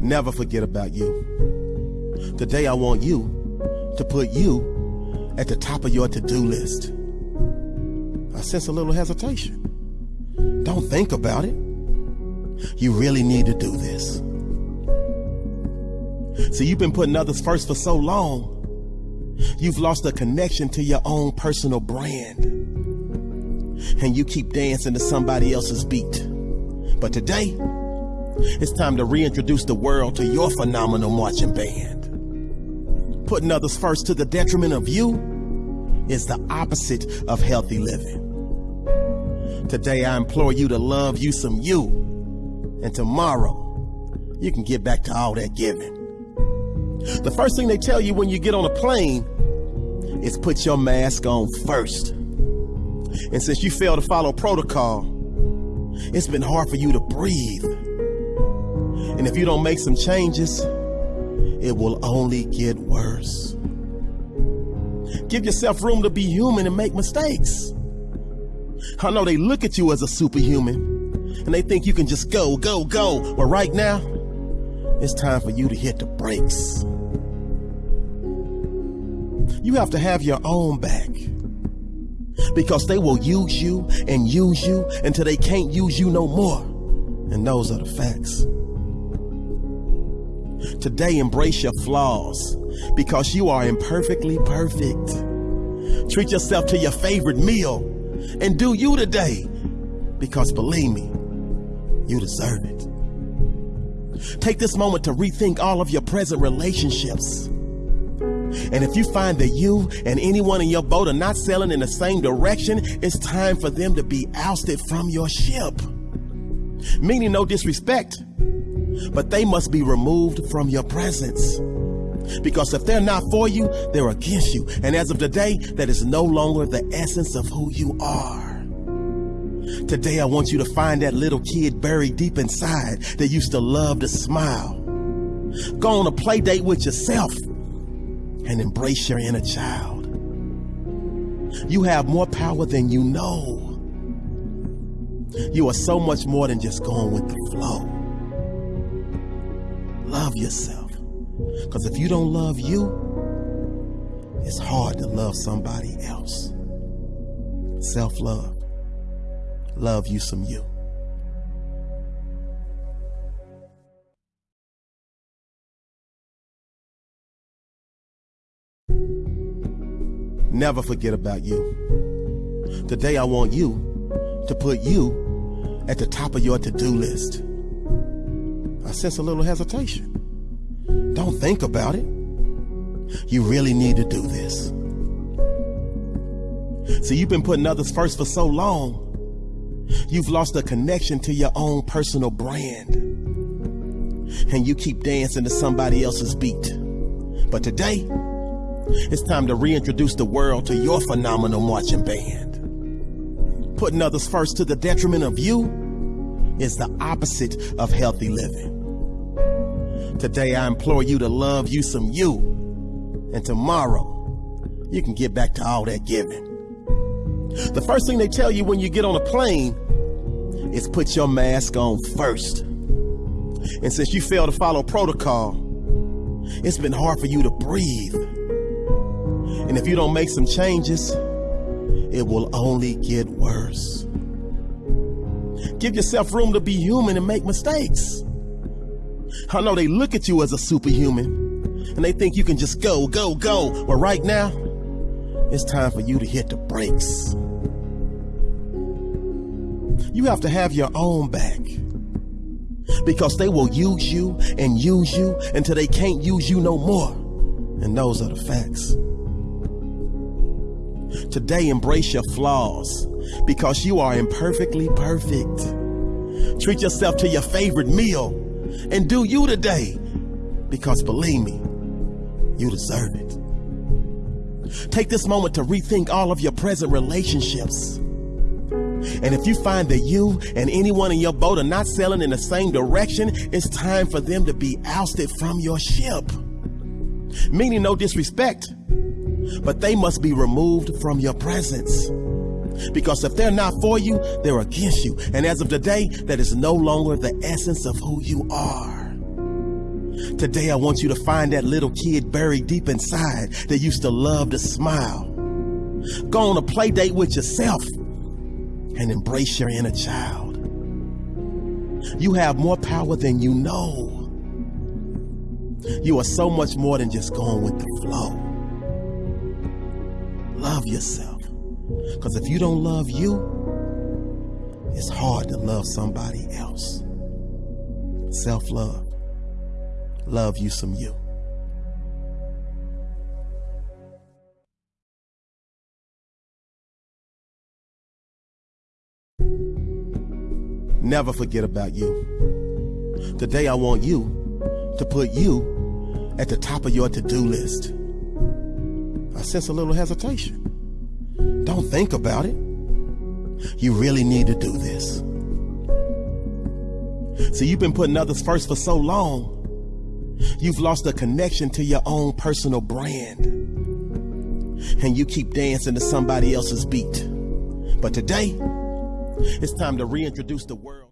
Never forget about you. Today, I want you to put you at the top of your to do list. I sense a little hesitation. Don't think about it. You really need to do this. See, you've been putting others first for so long, you've lost a connection to your own personal brand. And you keep dancing to somebody else's beat. But today, it's time to reintroduce the world to your phenomenal marching band. Putting others first to the detriment of you is the opposite of healthy living. Today, I implore you to love you some you, and tomorrow, you can get back to all that giving. The first thing they tell you when you get on a plane is put your mask on first. And since you failed to follow protocol, it's been hard for you to breathe. And if you don't make some changes, it will only get worse. Give yourself room to be human and make mistakes. I know they look at you as a superhuman and they think you can just go, go, go. But right now, it's time for you to hit the brakes. You have to have your own back because they will use you and use you until they can't use you no more. And those are the facts. Today, embrace your flaws because you are imperfectly perfect. Treat yourself to your favorite meal and do you today because believe me, you deserve it. Take this moment to rethink all of your present relationships. And if you find that you and anyone in your boat are not sailing in the same direction, it's time for them to be ousted from your ship. Meaning no disrespect, but they must be removed from your presence. Because if they're not for you, they're against you. And as of today, that is no longer the essence of who you are. Today, I want you to find that little kid buried deep inside that used to love to smile. Go on a play date with yourself and embrace your inner child. You have more power than you know. You are so much more than just going with the flow. Love yourself. Because if you don't love you, it's hard to love somebody else. Self love. Love you some you. Never forget about you. Today, I want you to put you at the top of your to do list. I sense a little hesitation. Don't think about it. You really need to do this. See, you've been putting others first for so long, you've lost a connection to your own personal brand. And you keep dancing to somebody else's beat. But today, it's time to reintroduce the world to your phenomenal marching band. Putting others first to the detriment of you is the opposite of healthy living. Today, I implore you to love you some you, and tomorrow, you can get back to all that giving. The first thing they tell you when you get on a plane is put your mask on first. And since you failed to follow protocol, it's been hard for you to breathe. And if you don't make some changes, it will only get worse. Give yourself room to be human and make mistakes. I know they look at you as a superhuman and they think you can just go, go, go. But right now, it's time for you to hit the brakes. You have to have your own back because they will use you and use you until they can't use you no more. And those are the facts. Today, embrace your flaws because you are imperfectly perfect. Treat yourself to your favorite meal and do you today because believe me, you deserve it. Take this moment to rethink all of your present relationships. And if you find that you and anyone in your boat are not sailing in the same direction, it's time for them to be ousted from your ship. Meaning no disrespect, but they must be removed from your presence. Because if they're not for you, they're against you. And as of today, that is no longer the essence of who you are. Today, I want you to find that little kid buried deep inside that used to love to smile. Go on a play date with yourself and embrace your inner child. You have more power than you know. You are so much more than just going with the flow. Love yourself. Because if you don't love you, it's hard to love somebody else. Self love. Love you some you. Never forget about you. Today, I want you to put you at the top of your to do list. I sense a little hesitation. Don't think about it. You really need to do this. See, you've been putting others first for so long, you've lost a connection to your own personal brand. And you keep dancing to somebody else's beat. But today, it's time to reintroduce the world.